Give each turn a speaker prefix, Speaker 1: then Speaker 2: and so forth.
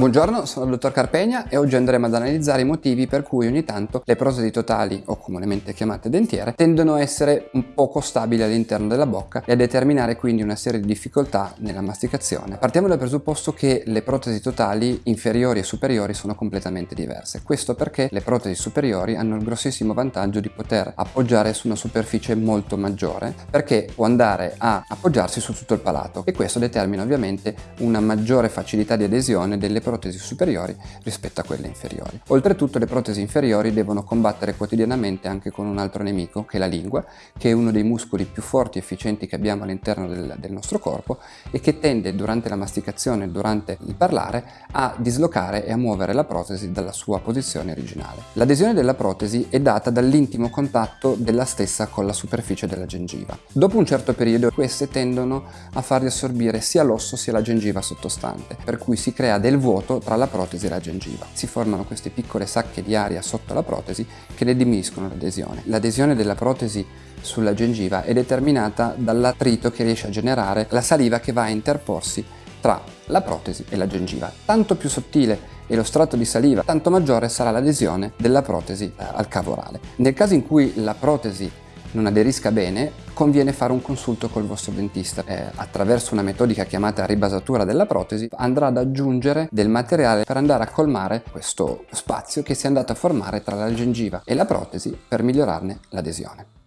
Speaker 1: Buongiorno, sono il dottor Carpegna e oggi andremo ad analizzare i motivi per cui ogni tanto le protesi totali, o comunemente chiamate dentiere, tendono a essere un poco stabili all'interno della bocca e a determinare quindi una serie di difficoltà nella masticazione. Partiamo dal presupposto che le protesi totali inferiori e superiori sono completamente diverse. Questo perché le protesi superiori hanno il grossissimo vantaggio di poter appoggiare su una superficie molto maggiore perché può andare a appoggiarsi su tutto il palato e questo determina ovviamente una maggiore facilità di adesione delle protesi protesi superiori rispetto a quelle inferiori. Oltretutto le protesi inferiori devono combattere quotidianamente anche con un altro nemico che è la lingua, che è uno dei muscoli più forti e efficienti che abbiamo all'interno del, del nostro corpo e che tende durante la masticazione, durante il parlare, a dislocare e a muovere la protesi dalla sua posizione originale. L'adesione della protesi è data dall'intimo contatto della stessa con la superficie della gengiva. Dopo un certo periodo queste tendono a far riassorbire sia l'osso sia la gengiva sottostante, per cui si crea del vuoto vuoto tra la protesi e la gengiva. Si formano queste piccole sacche di aria sotto la protesi che ne diminuiscono l'adesione. L'adesione della protesi sulla gengiva è determinata dall'attrito che riesce a generare la saliva che va a interporsi tra la protesi e la gengiva. Tanto più sottile è lo strato di saliva, tanto maggiore sarà l'adesione della protesi eh, al cavo orale. Nel caso in cui la protesi non aderisca bene, conviene fare un consulto col vostro dentista. Eh, attraverso una metodica chiamata ribasatura della protesi andrà ad aggiungere del materiale per andare a colmare questo spazio che si è andato a formare tra la gengiva e la protesi per migliorarne l'adesione.